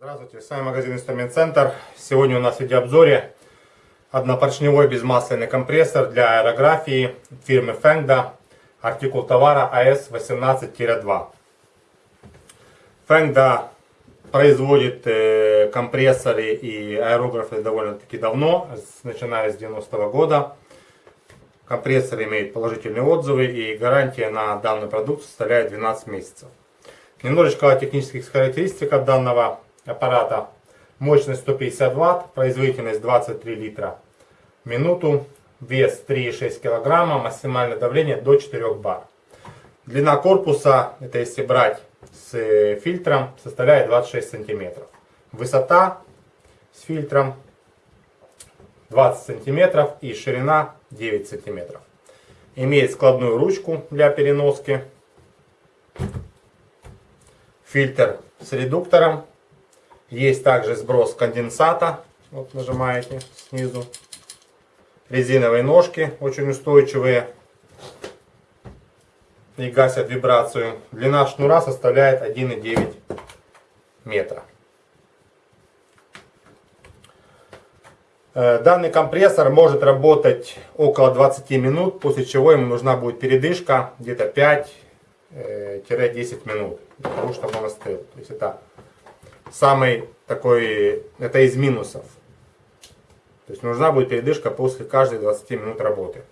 Здравствуйте, с вами магазин Инструмент Центр. Сегодня у нас в видеообзоре однопоршневой безмасляный компрессор для аэрографии фирмы Fengda, артикул товара AS18-2. Fengda производит э, компрессоры и аэрографы довольно-таки давно, начиная с 90-го года. Компрессор имеет положительные отзывы и гарантия на данный продукт составляет 12 месяцев. Немножечко о технических характеристиках данного аппарата. Мощность 150 Вт, производительность 23 литра в минуту, вес 3,6 кг, максимальное давление до 4 бар. Длина корпуса, это если брать с фильтром, составляет 26 сантиметров. Высота с фильтром 20 сантиметров и ширина 9 сантиметров. Имеет складную ручку для переноски. Фильтр с редуктором есть также сброс конденсата. Вот нажимаете снизу. Резиновые ножки очень устойчивые и гасят вибрацию. Длина шнура составляет 1,9 метра. Э, данный компрессор может работать около 20 минут, после чего ему нужна будет передышка где-то 5-10 э, минут, для того, чтобы он остыл. То есть это самый такой, это из минусов. То есть нужна будет передышка после каждой 20 минут работы.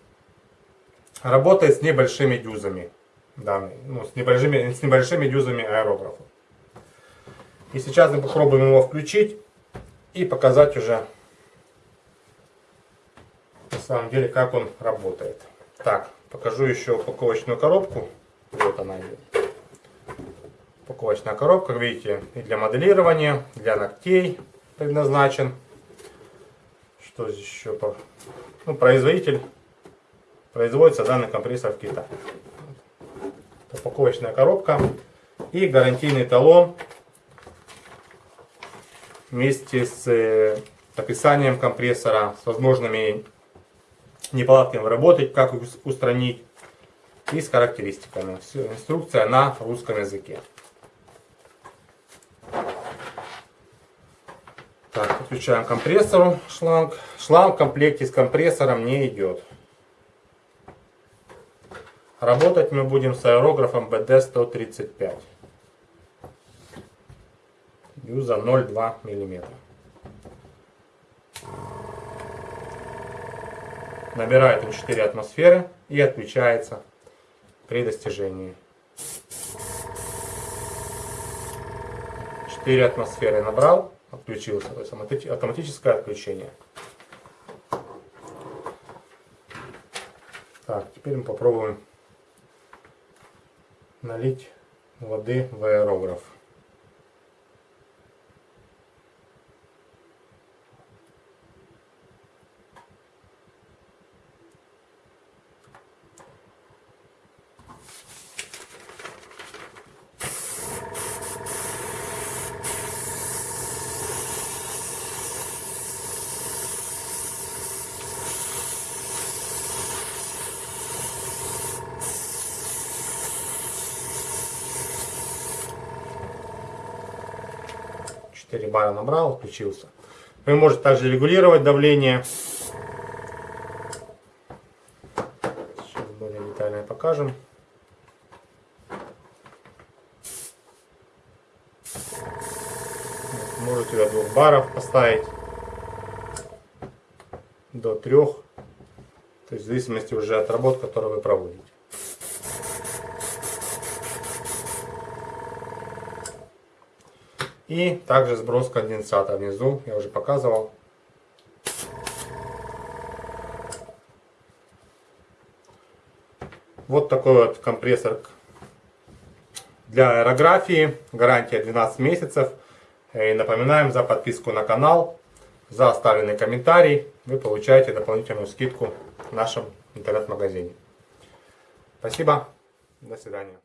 Работает с небольшими дюзами. Данный, ну, с, небольшими, с небольшими дюзами аэрографа. И сейчас мы попробуем его включить и показать уже на самом деле как он работает. Так, покажу еще упаковочную коробку. Вот она упаковочная коробка, как видите, и для моделирования, для ногтей предназначен. Что здесь еще? Ну, производитель. Производится данный компрессор в Китае. Упаковочная коробка и гарантийный талон вместе с э, описанием компрессора, с возможными неполадками работать, как устранить и с характеристиками. Инструкция на русском языке. Так, подключаем компрессору шланг. Шланг в комплекте с компрессором не идет. Работать мы будем с аэрографом BD-135. Юза 0,2 мм. Набирает он 4 атмосферы и отключается при достижении. 4 атмосферы набрал отключился. То есть автоматическое отключение. Так, теперь мы попробуем налить воды в аэрограф. 4 бара набрал, включился. Вы можете также регулировать давление. Сейчас более детально покажем. Можете до 2 баров поставить, до 3. То есть в зависимости уже от работ, которые вы проводите. И также сброс конденсата внизу, я уже показывал. Вот такой вот компрессор для аэрографии. Гарантия 12 месяцев. И напоминаем за подписку на канал, за оставленный комментарий. Вы получаете дополнительную скидку в нашем интернет-магазине. Спасибо. До свидания.